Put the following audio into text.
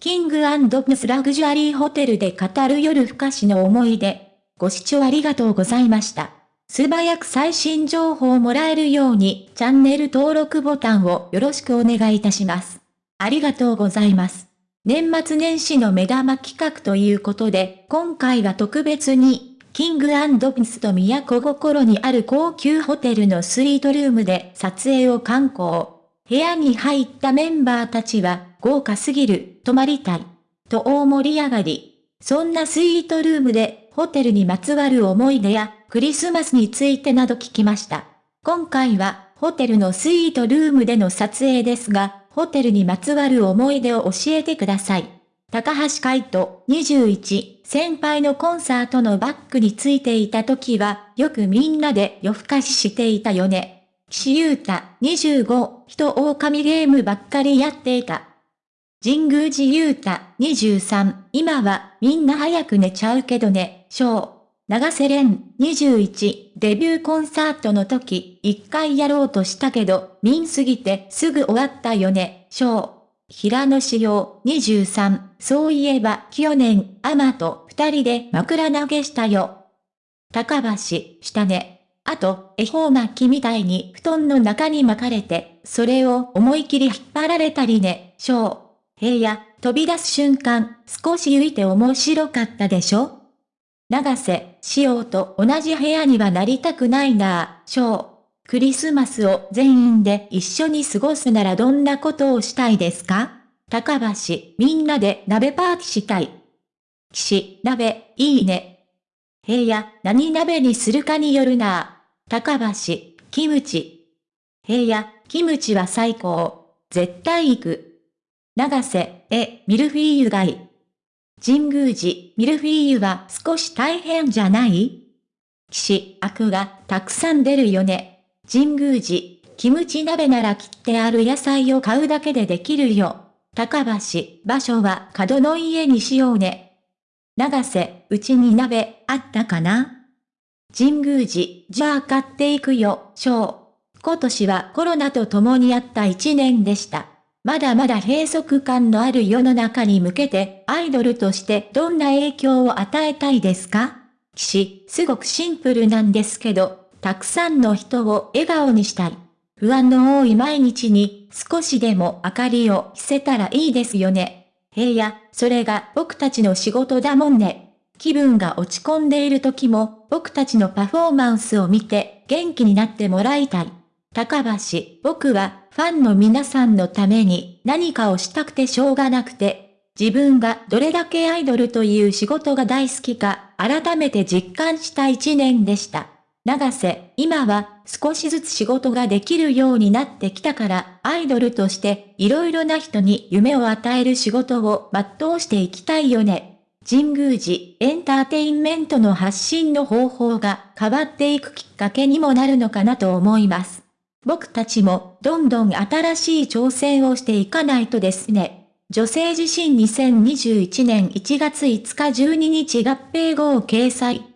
キングプスラグジュアリーホテルで語る夜更かしの思い出。ご視聴ありがとうございました。素早く最新情報をもらえるようにチャンネル登録ボタンをよろしくお願いいたします。ありがとうございます。年末年始の目玉企画ということで、今回は特別に、キングアンドピスと都心にある高級ホテルのスイートルームで撮影を観光。部屋に入ったメンバーたちは、豪華すぎる、泊まりたい。と大盛り上がり。そんなスイートルームで、ホテルにまつわる思い出や、クリスマスについてなど聞きました。今回は、ホテルのスイートルームでの撮影ですが、ホテルにまつわる思い出を教えてください。高橋海人21、先輩のコンサートのバックについていた時は、よくみんなで夜更かししていたよね。岸優太25、人狼ゲームばっかりやっていた。神宮寺優太23、今はみんな早く寝ちゃうけどね、小。長瀬廉21、デビューコンサートの時、一回やろうとしたけど、みんすぎてすぐ終わったよね、小。平野志陽23、そういえば去年、アマと二人で枕投げしたよ。高橋、したね。あと、恵方巻きみたいに布団の中に巻かれて、それを思い切り引っ張られたりね、小。平野、飛び出す瞬間、少し浮いて面白かったでしょ？長瀬、塩と同じ部屋にはなりたくないなぁ、翔。クリスマスを全員で一緒に過ごすならどんなことをしたいですか？高橋、みんなで鍋パーティーしたい。岸、鍋、いいね。平野、何鍋にするかによるな。高橋、キムチ。平野、キムチは最高。絶対行く。長瀬、え、ミルフィーユ街。神宮寺、ミルフィーユは少し大変じゃない？騎士、悪がたくさん出るよね。神宮寺、キムチ鍋なら切ってある野菜を買うだけでできるよ。高橋、場所は角の家にしようね。長瀬、うちに鍋、あったかな？神宮寺、じゃあ買っていくよ、翔。今年はコロナと共にあった一年でした。まだまだ閉塞感のある世の中に向けて、アイドルとしてどんな影響を与えたいですか？騎士、すごくシンプルなんですけど、たくさんの人を笑顔にしたい。不安の多い毎日に少しでも明かりを着せたらいいですよね。平野、それが僕たちの仕事だもんね。気分が落ち込んでいる時も僕たちのパフォーマンスを見て元気になってもらいたい。高橋、僕はファンの皆さんのために何かをしたくてしょうがなくて、自分がどれだけアイドルという仕事が大好きか改めて実感した一年でした。長瀬、今は少しずつ仕事ができるようになってきたから、アイドルとして色々な人に夢を与える仕事を全うしていきたいよね。神宮寺エンターテインメントの発信の方法が変わっていくきっかけにもなるのかなと思います。僕たちもどんどん新しい挑戦をしていかないとですね。女性自身2021年1月5日12日合併後を掲載。